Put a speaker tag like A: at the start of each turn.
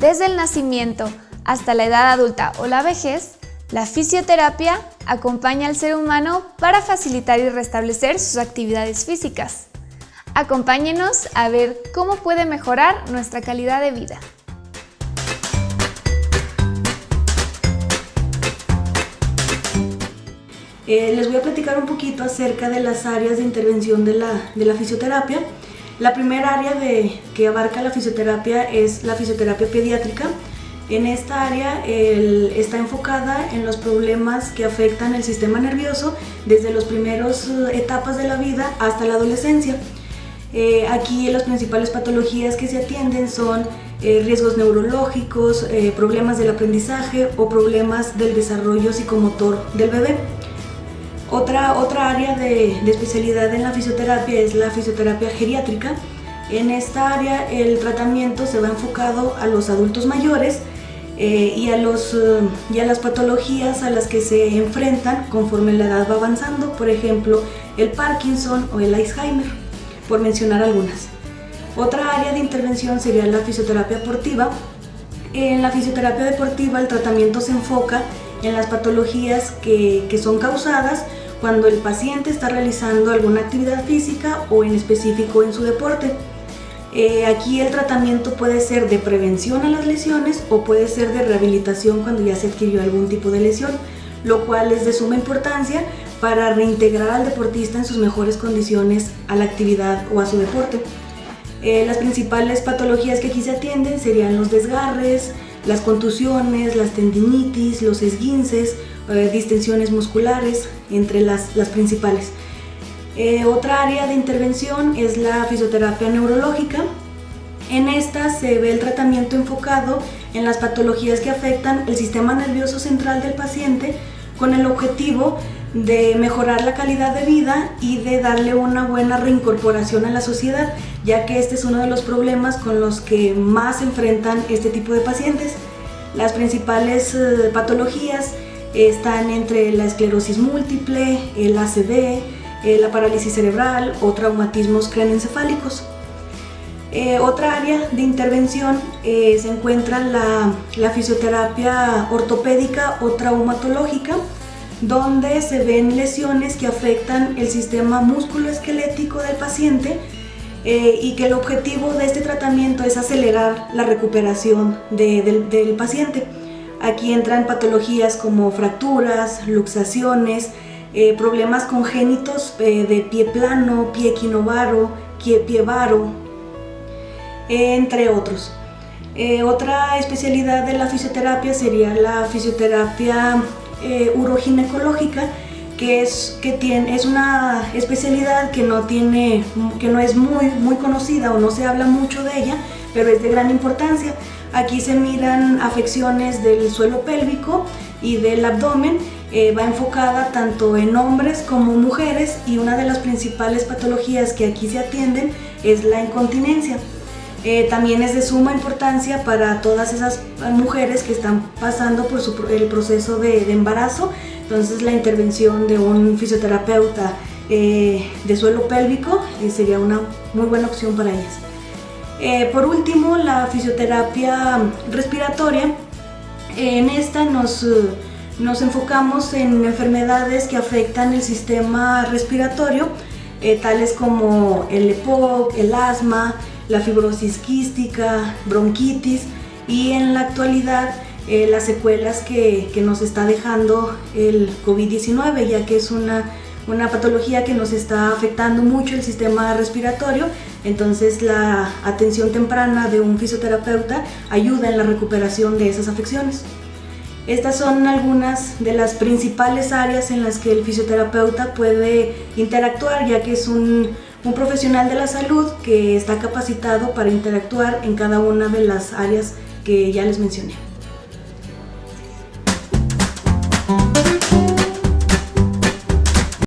A: Desde el nacimiento hasta la edad adulta o la vejez, la fisioterapia acompaña al ser humano para facilitar y restablecer sus actividades físicas. Acompáñenos a ver cómo puede mejorar nuestra calidad de vida.
B: Eh, les voy a platicar un poquito acerca de las áreas de intervención de la, fisioterapia. La primera área de, que abarca la fisioterapia es la fisioterapia pediátrica. En esta área está enfocada en los problemas que afectan el sistema nervioso desde las primeras eh, etapas de la vida hasta la adolescencia. Eh, aquí las principales patologías que se atienden son riesgos neurológicos, problemas del aprendizaje o problemas del desarrollo psicomotor del bebé. Otra, otra área de, especialidad en la fisioterapia es la fisioterapia geriátrica. En esta área el tratamiento se va enfocado a los adultos mayores eh, y, a los, eh, y a las patologías a las que se enfrentan conforme la edad va avanzando, por ejemplo el Parkinson o el Alzheimer, por mencionar algunas. Otra área de intervención sería la fisioterapia deportiva. En la fisioterapia deportiva el tratamiento se enfoca en las patologías que, que son causadas cuando el paciente está realizando alguna actividad física o en específico en su deporte. Eh, aquí el tratamiento puede ser de prevención a las lesiones o puede ser de rehabilitación cuando ya se adquirió algún tipo de lesión, lo cual es de suma importancia para reintegrar al deportista en sus mejores condiciones a la actividad o a su deporte. Eh, las principales patologías que aquí se atienden serían los desgarres, las contusiones, las tendinitis, los esguinces, eh, distensiones musculares, entre las, las principales. Eh, otra área de intervención es la fisioterapia neurológica. En esta se ve el tratamiento enfocado en las patologías que afectan el sistema nervioso central del paciente con el objetivo de mejorar la calidad de vida y de darle una buena reincorporación a la sociedad, ya que este es uno de los problemas con los que más se enfrentan este tipo de pacientes. Las principales eh, patologías están entre la esclerosis múltiple, el ACV, eh, la parálisis cerebral o traumatismos craneoencefálicos. Eh, otra área de intervención eh, se encuentra la, fisioterapia ortopédica o traumatológica, donde se ven lesiones que afectan el sistema musculoesquelético del paciente y que el objetivo de este tratamiento es acelerar la recuperación del paciente. Aquí entran patologías como fracturas, luxaciones, eh, problemas congénitos eh, de pie plano, pie equinovaro, pie varo, entre otros. Eh, otra especialidad de la fisioterapia sería la fisioterapia uroginecológica, que, es, que tiene, es una especialidad que no, tiene, que no es muy, muy conocida o no se habla mucho de ella, pero es de gran importancia. Aquí se miran afecciones del suelo pélvico y del abdomen. Eh, va enfocada tanto en hombres como mujeres y una de las principales patologías que aquí se atienden es la incontinencia. Eh, también es de suma importancia para todas esas mujeres que están pasando por el proceso de, embarazo, entonces la intervención de un fisioterapeuta eh, de suelo pélvico sería una muy buena opción para ellas. Eh, por último, la fisioterapia respiratoria. En esta nos, nos enfocamos en enfermedades que afectan el sistema respiratorio, eh, tales como el EPOC, el asma, la fibrosis quística, bronquitis y en la actualidad eh, las secuelas que, que, nos está dejando el COVID-19, ya que es una una patología que nos está afectando mucho el sistema respiratorio, entonces la atención temprana de un fisioterapeuta ayuda en la recuperación de esas afecciones. Estas son algunas de las principales áreas en las que el fisioterapeuta puede interactuar, ya que es un, un profesional de la salud que está capacitado para interactuar en cada una de las áreas que ya les mencioné.